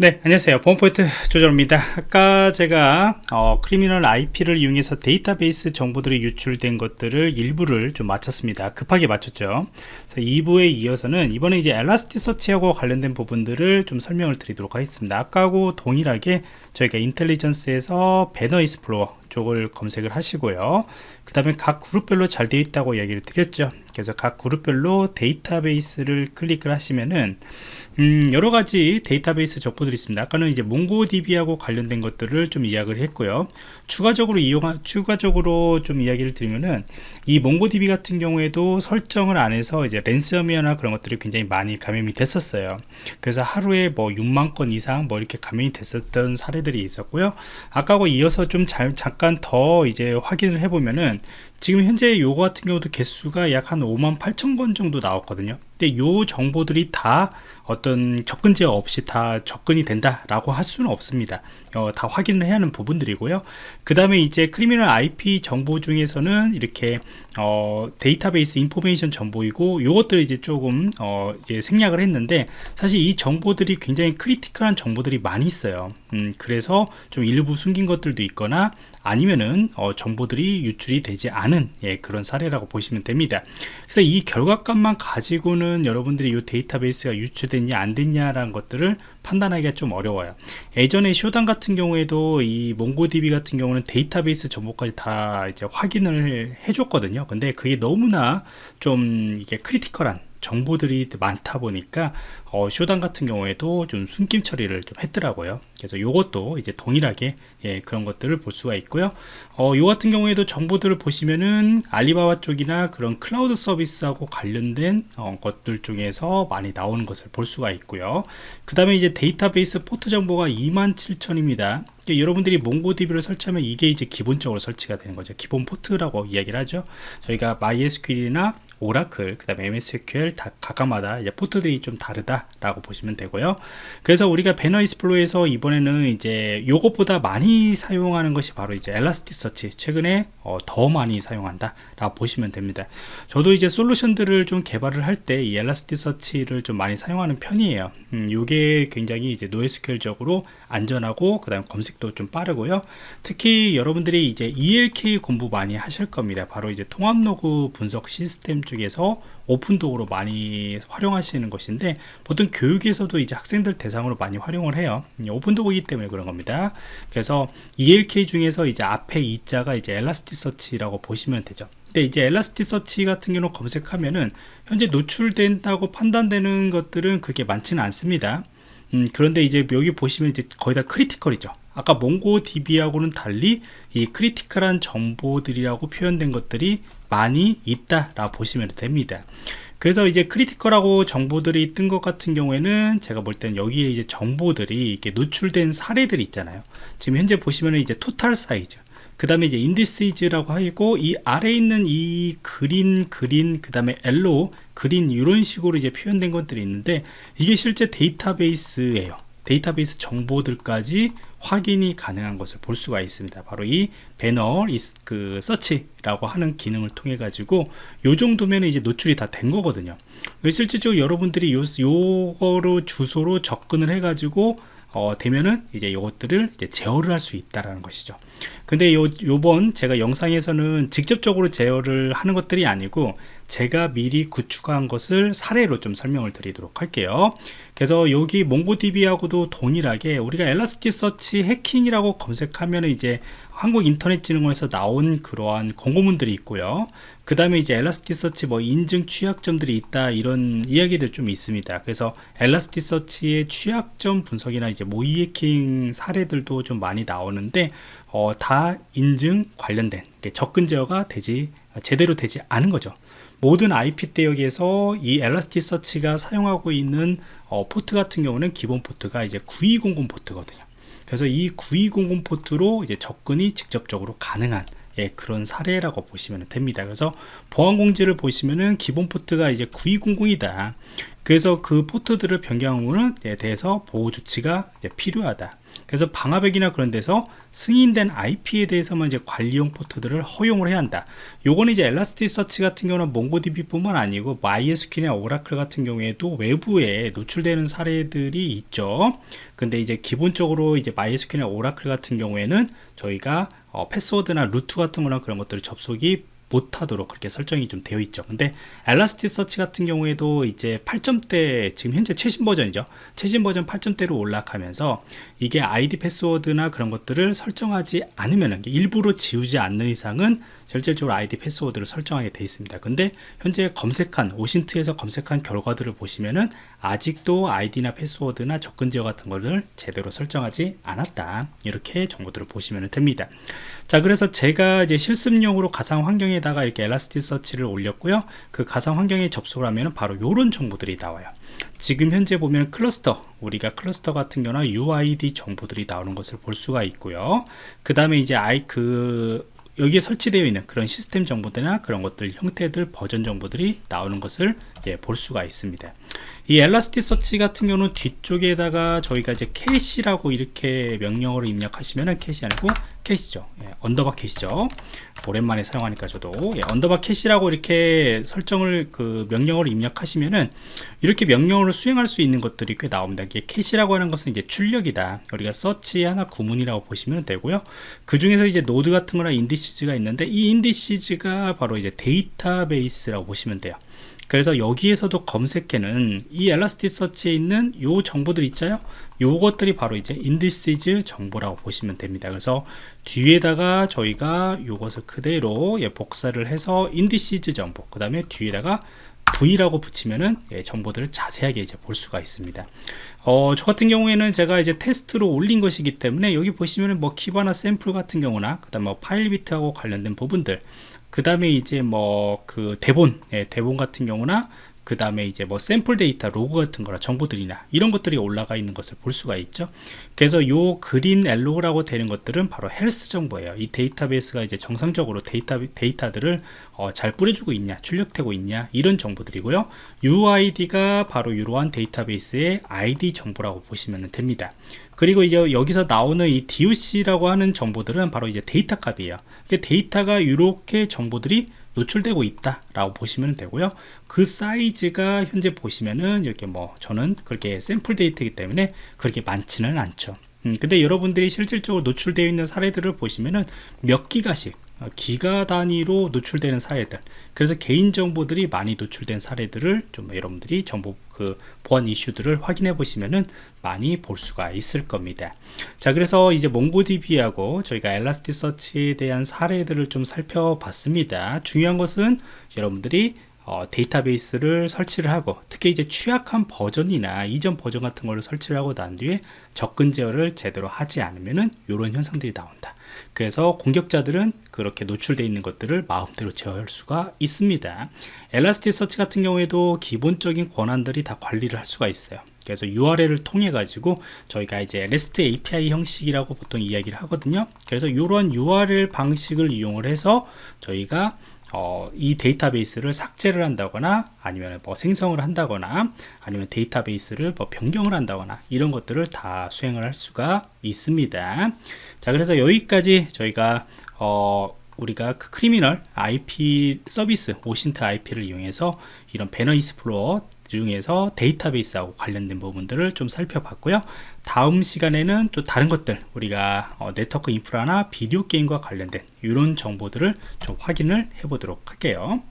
네 안녕하세요. 보안프로젝트 조정원입니다. 아까 제가 어, Criminal IP를 이용해서 데이터베이스 정보들이 유출된 것들을 일부를 좀 마쳤습니다. 급하게 마쳤죠. 2부에 이어서는 이번에 이제 Elasticsearch하고 관련된 부분들을 좀 설명을 드리도록 하겠습니다. 아까하고 동일하게 저희가 Intelligence에서 Banner Explorer 쪽을 검색을 하시고요 그 다음에 각 그룹별로 잘 되어 있다고 이야기를 드렸죠 그래서 각 그룹별로 데이터베이스를 클릭을 하시면은 음, 여러 가지 데이터베이스 정보들이 있습니다. 아까는 이제 몽고DB하고 관련된 것들을 좀 이야기를 했고요. 추가적으로 이용, 추가적으로 좀 이야기를 드리면은 이 몽고DB 같은 경우에도 설정을 안 해서 이제 랜섬웨어나 그런 것들이 굉장히 많이 감염이 됐었어요. 그래서 하루에 뭐 6만 건 이상 뭐 이렇게 감염이 됐었던 사례들이 있었고요. 아까하고 이어서 좀 잘, 잠깐 더 이제 확인을 해보면은 지금 현재 요거 같은 경우도 개수가 약 한 5만 8천 건 정도 나왔거든요. 근데 요 정보들이 다 어떤 접근 제어 없이 다 접근이 된다 라고 할 수는 없습니다. 어, 다 확인을 해야 하는 부분들이고요. 그 다음에 이제 Criminal IP 정보 중에서는 이렇게 어, database information 정보이고 요것들 이제 조금 어, 이제 생략을 했는데 사실 이 정보들이 굉장히 critical한 정보들이 많이 있어요. 음, 그래서 좀 일부 숨긴 것들도 있거나 아니면은 어, 정보들이 유출이 되지 않은 예, 그런 사례라고 보시면 됩니다. 그래서 이 결과값만 가지고는 여러분들이 이 데이터베이스가 유출됐냐 안 됐냐라는 것들을 판단하기가 좀 어려워요. 예전에 Shodan 같은 경우에도 이 MongoDB 같은 경우는 데이터베이스 정보까지 다 이제 확인을 해줬거든요. 근데 그게 너무나 좀 이게 critical한 정보들이 많다 보니까 어, Shodan 같은 경우에도 좀 숨김 처리를 좀 했더라고요. 그래서 이것도 이제 동일하게 예, 그런 것들을 볼 수가 있고요. 어, 요 같은 경우에도 정보들을 보시면은 알리바바 쪽이나 그런 클라우드 서비스하고 관련된 어, 것들 중에서 많이 나오는 것을 볼 수가 있고요. 그 다음에 이제 데이터베이스 포트 정보가 27,000입니다. 여러분들이 MongoDB를 설치하면 이게 이제 기본적으로 설치가 되는 거죠. 기본 포트라고 이야기를 하죠. 저희가 MySQL이나 오라클 그 다음에 MSSQL 다 각각마다 이제 포트들이 좀 다르다 라고 보시면 되고요. 그래서 우리가 Banner Explorer에서 이번에는 이제 요것보다 많이 사용하는 것이 바로 이제 Elasticsearch 최근에 어, 더 많이 사용한다 라고 보시면 됩니다. 저도 이제 솔루션들을 좀 개발을 할 때 이 Elasticsearch를 좀 많이 사용하는 편이에요. 음, 요게 굉장히 이제 NoSQL적으로 안전하고 그 다음 검색도 좀 빠르고요. 특히 여러분들이 이제 ELK 공부 많이 하실 겁니다. 바로 이제 통합 로그 분석 시스템 쪽에서 오픈도어로 많이 활용하시는 것인데 보통 교육에서도 이제 학생들 대상으로 많이 활용을 해요. 오픈도어이기 때문에 그런 겁니다. 그래서 ELK 중에서 이제 앞에 E자가 이제 Elasticsearch라고 보시면 되죠. 근데 이제 Elasticsearch 같은 경우 검색하면은 현재 노출된다고 판단되는 것들은 그렇게 많지는 않습니다. 음, 그런데 이제 여기 보시면 이제 거의 다 critical이죠 아까 MongoDB하고는 달리 이 critical한 정보들이라고 표현된 것들이 많이 있다 라고 보시면 됩니다. 그래서 이제 critical하고 정보들이 뜬 것 같은 경우에는 제가 볼 때는 여기에 이제 정보들이 이렇게 노출된 사례들이 있잖아요. 지금 현재 보시면 이제 total size 그 다음에 이제 indices라고 하고 이 아래에 있는 이 green green 그 다음에 yellow green 이런 식으로 이제 표현된 것들이 있는데 이게 실제 데이터베이스예요. 데이터베이스 정보들까지 확인이 가능한 것을 볼 수가 있습니다. 바로 이 배너 그 서치라고 하는 기능을 통해 가지고 요 정도면 이제 노출이 다 된 거거든요. 실질적으로 여러분들이 요, 요거로 주소로 접근을 해 가지고 어, 되면은 이제 이것들을 이제 제어를 할 수 있다라는 것이죠. 근데 요, 요번 제가 영상에서는 직접적으로 제어를 하는 것들이 아니고 제가 미리 구축한 것을 사례로 좀 설명을 드리도록 할게요. 그래서 여기 몽고DB하고도 동일하게 우리가 엘라스티 서치 해킹이라고 검색하면 이제 한국인터넷진흥원에서 나온 그러한 공고문들이 있고요. 그 다음에 이제 엘라스티서치 뭐 인증 취약점들이 있다 이런 이야기들 좀 있습니다. 그래서 엘라스티서치의 취약점 분석이나 이제 모의 해킹 사례들도 좀 많이 나오는데 어, 다 인증 관련된 접근 제어가 되지 제대로 되지 않은 거죠. 모든 IP 대역에서 이 Elasticsearch가 사용하고 있는 어, 포트 같은 경우는 기본 포트가 이제 9200 포트거든요. 그래서 이 9200 포트로 이제 접근이 직접적으로 가능한 예, 그런 사례라고 보시면 됩니다. 그래서 보안 공지를 보시면은 기본 포트가 이제 9200이다. 그래서 그 포트들을 변경함에 대해서 보호 조치가 필요하다. 그래서 방화벽이나 그런 데서 승인된 IP에 대해서만 이제 관리용 포트들을 허용을 해야 한다. 요거는 이제 엘라스티서치 같은 경우는 몽고DB뿐만 아니고 MySQL이나 오라클 같은 경우에도 외부에 노출되는 사례들이 있죠. 근데 이제 기본적으로 이제 MySQL이나 오라클 같은 경우에는 저희가 어, 패스워드나 루트 같은 거나 그런 것들을 접속이 못하도록 그렇게 설정이 좀 되어 있죠. 근데 엘라스티 서치 같은 경우에도 이제 8점대 지금 현재 최신 버전이죠. 최신 버전 8점대로 올라가면서 이게 아이디 패스워드나 그런 것들을 설정하지 않으면 일부러 지우지 않는 이상은 실질적으로 아이디 패스워드를 설정하게 되어 있습니다. 근데 현재 검색한 오신트에서 검색한 결과들을 보시면은 아직도 아이디나 패스워드나 접근 지역 같은 것을 제대로 설정하지 않았다. 이렇게 정보들을 보시면 됩니다. 자 그래서 제가 이제 실습용으로 가상 환경에다가 이렇게 엘라스티 서치를 올렸고요. 그 가상 환경에 접속을 하면 바로 이런 정보들이 나와요. 지금 현재 보면 클러스터 우리가 클러스터 같은 경우나 UID 정보들이 나오는 것을 볼 수가 있고요. 그 다음에 이제 아이 그 여기에 설치되어 있는 그런 시스템 정보들이나 그런 것들 형태들 버전 정보들이 나오는 것을 예, 볼 수가 있습니다. 이 Elasticsearch 같은 경우는 뒤쪽에다가 저희가 이제 cat이라고 이렇게 명령어로 입력하시면은 cat이 아니고 cat이죠. 예, 언더바 cat이죠. 오랜만에 사용하니까 저도. 예, 언더바 cat이라고 이렇게 설정을 그 명령어로 입력하시면은 이렇게 명령어를 수행할 수 있는 것들이 꽤 나옵니다. 이게 cat이라고 하는 것은 이제 출력이다. 우리가 서치 하나 구문이라고 보시면 되고요. 그 중에서 이제 노드 같은 거나 indices가 있는데 이 indices가 바로 이제 데이터베이스라고 보시면 돼요 그래서 여기에서도 검색해는 이 엘라스티서치에 있는 요 정보들 있잖아요 요것들이 바로 이제 indices 정보라고 보시면 됩니다 그래서 뒤에다가 저희가 요것을 그대로 예, 복사를 해서 indices 정보 그 다음에 뒤에다가 V라고 붙이면은 예, 정보들을 자세하게 이제 볼 수가 있습니다. 어, 저 같은 경우에는 제가 이제 테스트로 올린 것이기 때문에 여기 보시면은 뭐 Kibana 샘플 같은 경우나 그다음 뭐 Filebeat하고 관련된 부분들 그 다음에 이제 뭐 그 대본 예, 대본 같은 경우나 그 다음에 이제 뭐 샘플 데이터 로그 같은 거나 정보들이나 이런 것들이 올라가 있는 것을 볼 수가 있죠. 그래서 요 green yellow라고 되는 것들은 바로 헬스 정보예요. 이 데이터베이스가 이제 정상적으로 데이터 데이터들을 어, 잘 뿌려주고 있냐 출력되고 있냐 이런 정보들이고요. UID가 바로 이러한 데이터베이스의 ID 정보라고 보시면 됩니다. 그리고 이제 여기서 나오는 이 DOC라고 하는 정보들은 바로 이제 데이터 값이에요. 데이터가 이렇게 정보들이 노출되고 있다 라고 보시면 되고요. 그 사이즈가 현재 보시면은 이렇게 뭐 저는 그렇게 샘플 데이터이기 때문에 그렇게 많지는 않죠 음, 근데 여러분들이 실질적으로 노출되어 있는 사례들을 보시면은 몇 기가씩 어, 기가 단위로 노출되는 사례들. 그래서 개인정보들이 많이 노출된 사례들을 좀 여러분들이 정보 그 보안 이슈들을 확인해 보시면은 많이 볼 수가 있을 겁니다. 자 그래서 이제 몽고DB하고 저희가 엘라스티서치에 대한 사례들을 좀 살펴봤습니다. 중요한 것은 여러분들이 어, 데이터베이스를 설치를 하고 특히 이제 취약한 버전이나 이전 버전 같은 거를 설치를 하고 난 뒤에 접근 제어를 제대로 하지 않으면은 이런 현상들이 나온다. 그래서 공격자들은 그렇게 노출되어 있는 것들을 마음대로 제어할 수가 있습니다. 엘라스티서치 같은 경우에도 기본적인 권한들이 다 관리를 할 수가 있어요. 그래서 URL을 통해 가지고 저희가 이제 REST API 형식이라고 보통 이야기를 하거든요. 그래서 이런 URL 방식을 이용을 해서 저희가 어, 이 데이터베이스를 삭제를 한다거나 아니면 뭐 생성을 한다거나 아니면 데이터베이스를 뭐 변경을 한다거나 이런 것들을 다 수행을 할 수가 있습니다. 자 그래서 여기까지 저희가 어, 우리가 그 Criminal IP 서비스 OSINT IP를 이용해서 이런 banner explorer 중에서 데이터베이스하고 관련된 부분들을 좀 살펴봤고요. 다음 시간에는 또 다른 것들 우리가 어, 네트워크 인프라나 비디오 게임과 관련된 이런 정보들을 좀 확인을 해 보도록 할게요